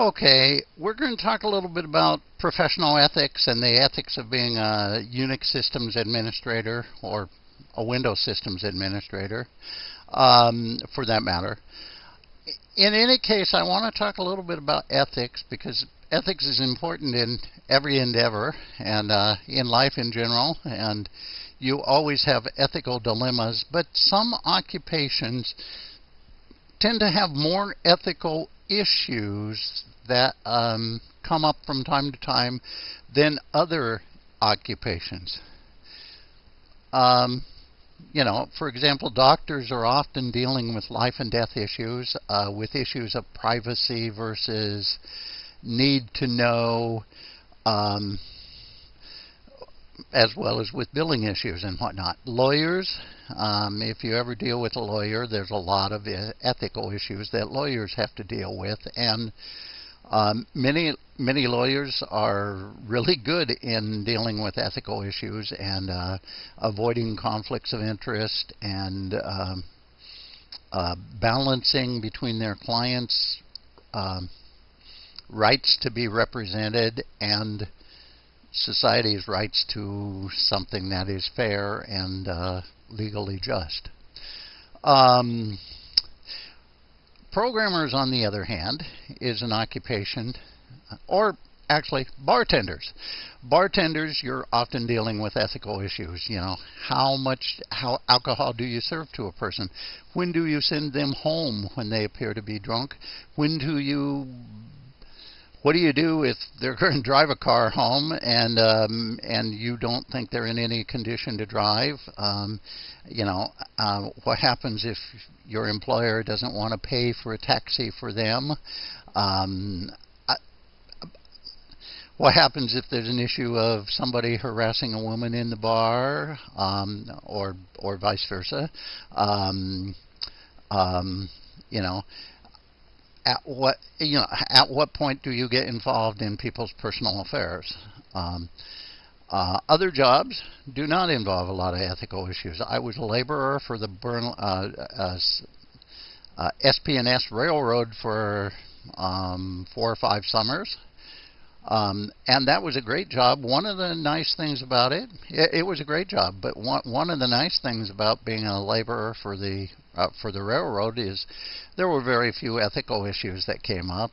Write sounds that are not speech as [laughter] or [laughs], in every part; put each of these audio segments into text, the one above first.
Okay, we're going to talk a little bit about professional ethics and the ethics of being a Unix systems administrator or a Windows systems administrator, um, for that matter. In any case, I want to talk a little bit about ethics because ethics is important in every endeavor and uh, in life in general, and you always have ethical dilemmas, but some occupations tend to have more ethical issues that um, come up from time to time than other occupations. Um, you know, for example, doctors are often dealing with life and death issues, uh, with issues of privacy versus need to know, um, as well as with billing issues and whatnot. Lawyers, um, if you ever deal with a lawyer, there's a lot of ethical issues that lawyers have to deal with, and um, many many lawyers are really good in dealing with ethical issues and uh, avoiding conflicts of interest and um, uh, balancing between their clients' um, rights to be represented and society's rights to something that is fair and uh, legally just. Um, programmers, on the other hand, is an occupation, or actually bartenders. Bartenders, you're often dealing with ethical issues. You know, how much how alcohol do you serve to a person? When do you send them home when they appear to be drunk? When do you what do you do if they're going [laughs] to drive a car home and um, and you don't think they're in any condition to drive? Um, you know, uh, what happens if your employer doesn't want to pay for a taxi for them? Um, what happens if there's an issue of somebody harassing a woman in the bar, um, or or vice versa? Um, um, you know, at what you know at what point do you get involved in people's personal affairs? Um, uh, other jobs do not involve a lot of ethical issues. I was a laborer for the Burn, uh, uh, uh SP&S Railroad for um, four or five summers. Um, and that was a great job. One of the nice things about it, it, it, was a great job, but one, one of the nice things about being a laborer for the uh, for the railroad is there were very few ethical issues that came up.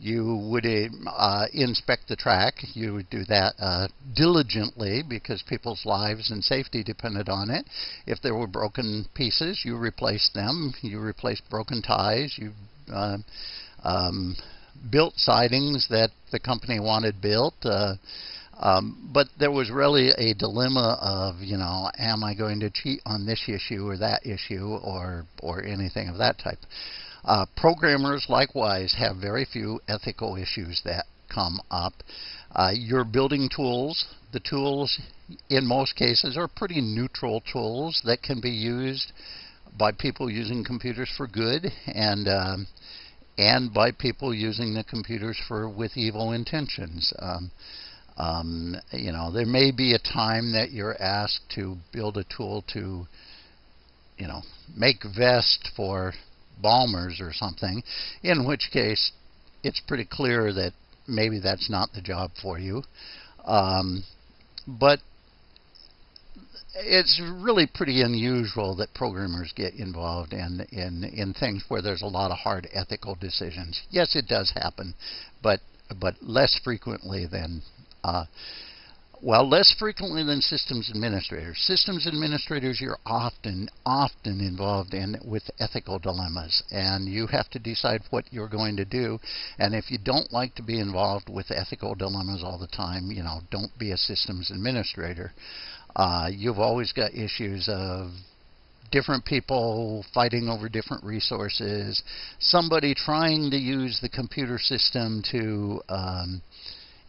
You would uh, inspect the track. You would do that uh, diligently because people's lives and safety depended on it. If there were broken pieces, you replaced them. You replaced broken ties. You uh, um, built sidings that the company wanted built. Uh, um, but there was really a dilemma of, you know, am I going to cheat on this issue or that issue or or anything of that type. Uh, programmers likewise have very few ethical issues that come up. Uh, your building tools, the tools in most cases are pretty neutral tools that can be used by people using computers for good and um, and by people using the computers for with evil intentions. Um, um, you know, there may be a time that you're asked to build a tool to, you know, make vest for bombers or something, in which case it's pretty clear that maybe that's not the job for you. Um, but it's really pretty unusual that programmers get involved in, in in things where there's a lot of hard ethical decisions. Yes, it does happen, but but less frequently than uh, well, less frequently than systems administrators. Systems administrators, you're often, often involved in with ethical dilemmas, and you have to decide what you're going to do. And if you don't like to be involved with ethical dilemmas all the time, you know, don't be a systems administrator. Uh, you've always got issues of different people fighting over different resources, somebody trying to use the computer system to um,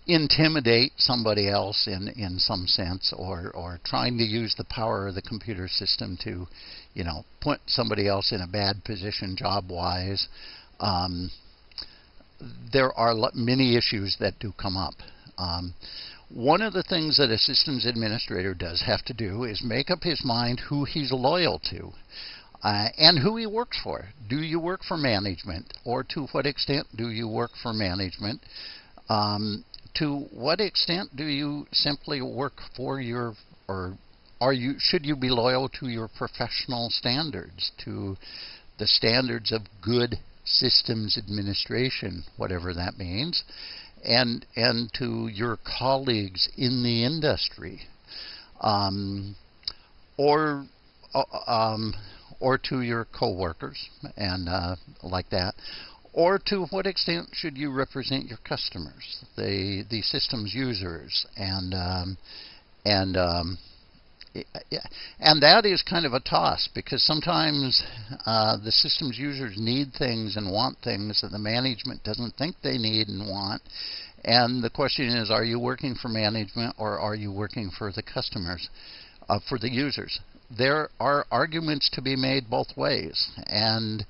intimidate somebody else in, in some sense or, or trying to use the power of the computer system to, you know, put somebody else in a bad position job-wise. Um, there are many issues that do come up. Um, one of the things that a systems administrator does have to do is make up his mind who he's loyal to. uh, and who he works for. Do you work for management, or to what extent do you work for management? Um, to what extent do you simply work for your, or are you should you be loyal to your professional standards, to the standards of good systems administration, whatever that means, and and to your colleagues in the industry, um, or uh, um, or to your coworkers and uh, like that, or to what extent should you represent your customers, the the systems users, and um, and um, and that is kind of a toss because sometimes uh, the systems users need things and want things that the management doesn't think they need and want. And the question is, are you working for management or are you working for the customers, uh, for the users? There are arguments to be made both ways. And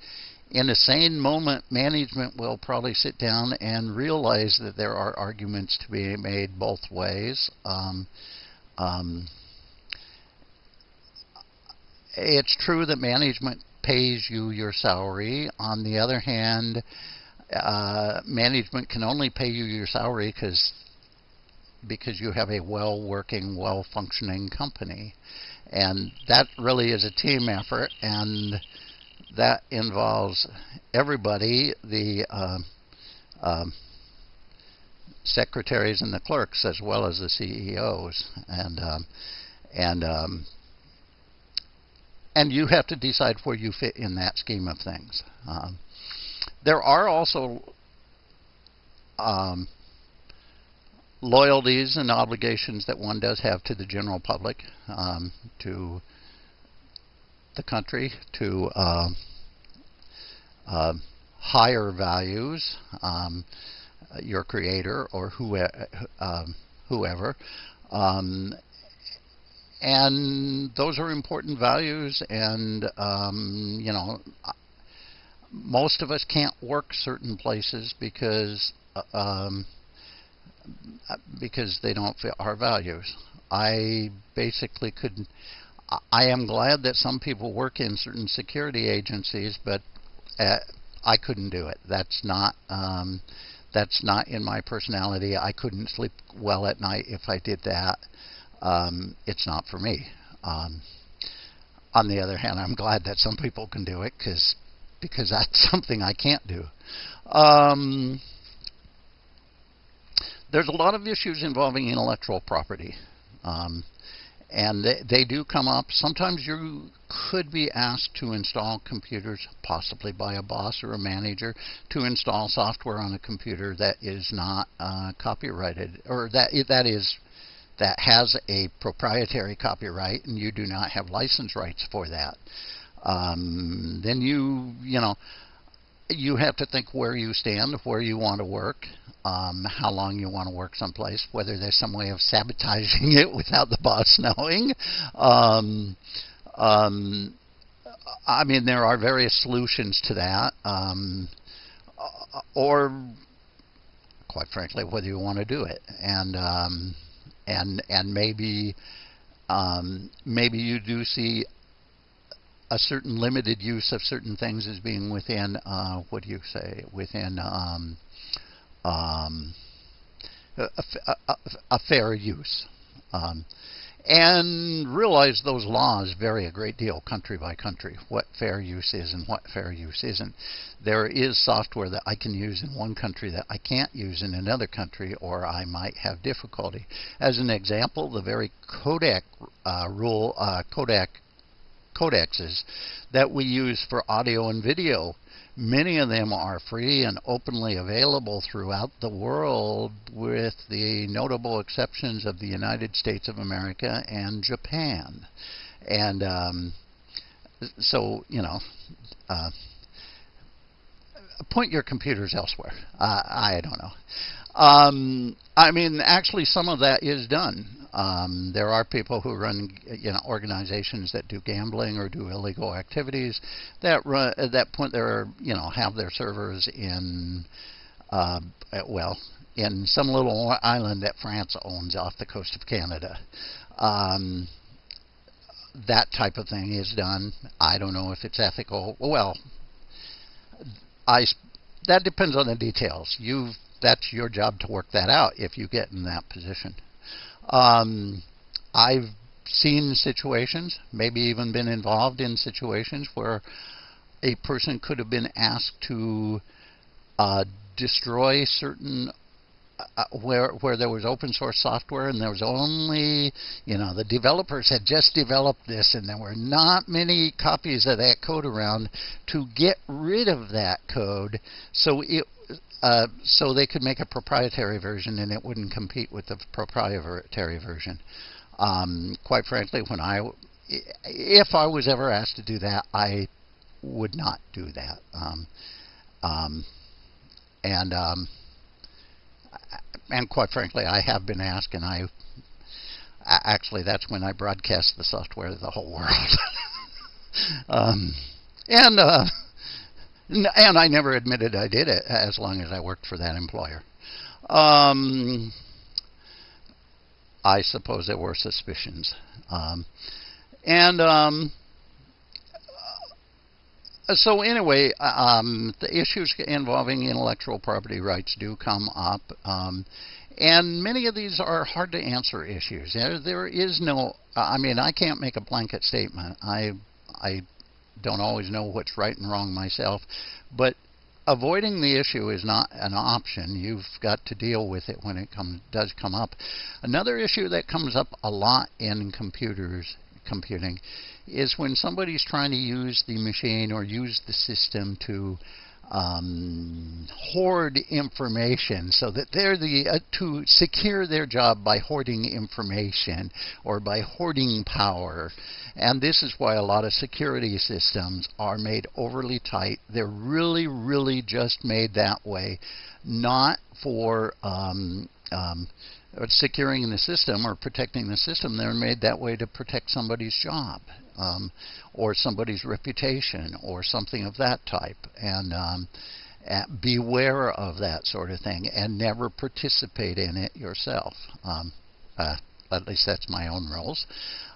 in a sane moment, management will probably sit down and realize that there are arguments to be made both ways. Um, um, it's true that management pays you your salary. On the other hand, uh, management can only pay you your salary because because you have a well working, well functioning company. And that really is a team effort, and that involves everybody the uh, uh, secretaries and the clerks, as well as the CEOs. And, um, and um, and you have to decide where you fit in that scheme of things. Um, there are also um, loyalties and obligations that one does have to the general public, um, to the country, to uh, uh, higher values, um, your creator or um, whoever. And those are important values and um, you know most of us can't work certain places because uh, um, because they don't fit our values. I basically couldn't I am glad that some people work in certain security agencies but uh, I couldn't do it. That's not um, that's not in my personality. I couldn't sleep well at night if I did that um, it's not for me. Um, on the other hand, I'm glad that some people can do it because because that's [laughs] something I can't do. Um, there's a lot of issues involving intellectual property. Um, and they, they, do come up. Sometimes you could be asked to install computers, possibly by a boss or a manager, to install software on a computer that is not uh, copyrighted, or that that is that has a proprietary copyright and you do not have license rights for that, um, then you, you know, you have to think where you stand, where you want to work, um, how long you want to work someplace, whether there's some way of sabotaging [laughs] it without the boss knowing. Um, um, I mean, there are various solutions to that, um, or quite frankly, whether you want to do it. And um, and and maybe um, maybe you do see a certain limited use of certain things as being within uh, what do you say within um, um, a, a, a, fair use. And realize those laws vary a great deal country by country, what fair use is and what fair use isn't. There is software that I can use in one country that I can't use in another country, or I might have difficulty. As an example, the very Kodak uh, rule, uh, codec codexes that we use for audio and video Many of them are free and openly available throughout the world, with the notable exceptions of the United States of America and Japan. And um, so, you know, uh, point your computers elsewhere. Uh, I don't know. Um, I mean, actually, some of that is done. Um, there are people who run, you know, organizations that do gambling or do illegal activities that run that point their, you know, have their servers in, uh, well, in some little island that France owns off the coast of Canada. Um, that type of thing is done. I don't know if it's ethical. Well, I that depends on the details. You that's your job to work that out if you get in that position. Um, I've seen situations, maybe even been involved in situations where a person could have been asked to uh, destroy certain uh, where where there was open source software and there was only you know the developers had just developed this and there were not many copies of that code around to get rid of that code. So it uh, so they could make a proprietary version and it wouldn't compete with the proprietary version. Um, quite frankly, when I if I was ever asked to do that, I would not do that. Um, um, and um, and quite frankly, I have been asked, and I actually that's when I broadcast the software to the whole world. [laughs] um, and uh, and I never admitted I did it as long as I worked for that employer. Um, I suppose there were suspicions, um, and um, uh, so anyway, um, the issues involving intellectual property rights do come up, um, and many of these are hard to answer issues. There, there is no, I mean, I can't make a blanket statement. I, I don't always know what's right and wrong myself, but avoiding the issue is not an option. You've got to deal with it when it comes does come up. Another issue that comes up a lot in computers computing is when somebody's trying to use the machine or use the system to um, hoard information so that they're the uh, to secure their job by hoarding information or by hoarding power. And this is why a lot of security systems are made overly tight. They're really really just made that way not for um, um, securing the system or protecting the system, they're made that way to protect somebody's job um, or somebody's reputation or something of that type. And um, beware of that sort of thing and never participate in it yourself. Um, uh, at least that's my own rules.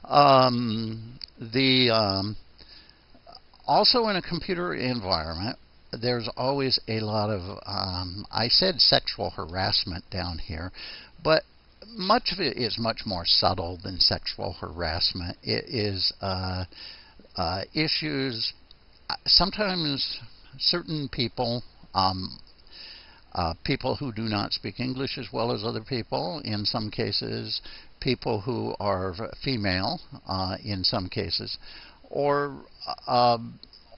Um, the um, also in a computer environment, there's always a lot of, um, I said sexual harassment down here, but much of it is much more subtle than sexual harassment. It is uh, uh, issues, sometimes certain people, um, uh, people who do not speak English as well as other people, in some cases, people who are female, uh, in some cases, or uh,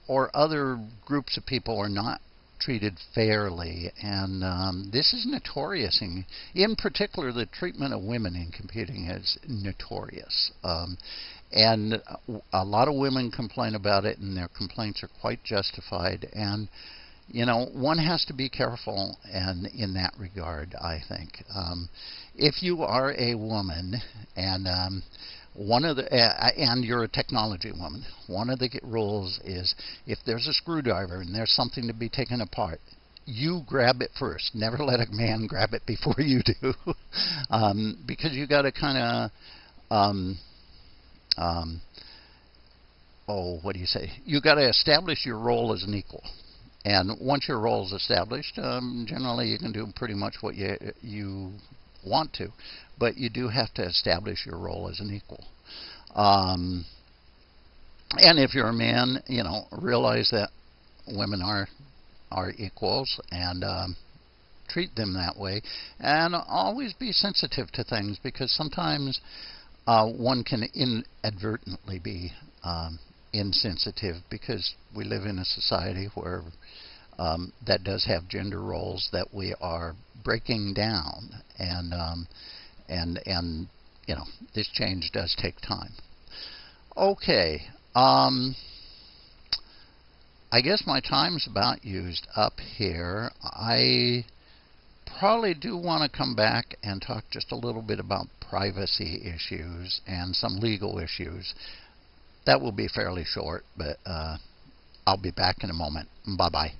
or other groups of people are not treated fairly. And um, this is notorious. In, in particular, the treatment of women in computing is notorious. Um, and a lot of women complain about it, and their complaints are quite justified. And you know, one has to be careful and in that regard, I think. Um, if you are a woman and um, one of the uh, and you're a technology woman. One of the rules is if there's a screwdriver and there's something to be taken apart, you grab it first. Never let a man [laughs] grab it before you do, [laughs] um, because you got to kind of, um, um, oh, what do you say? You got to establish your role as an equal. And once your role is established, um, generally you can do pretty much what you you want to, but you do have to establish your role as an equal. Um, and if you're a man, you know, realize that women are are equals and um, treat them that way, and always be sensitive to things because sometimes uh, one can inadvertently be um, insensitive because we live in a society where um, that does have gender roles that we are breaking down, and um, and and you know this change does take time. Okay, um, I guess my time's about used up here. I probably do want to come back and talk just a little bit about privacy issues and some legal issues. That will be fairly short, but uh, I'll be back in a moment. Bye bye.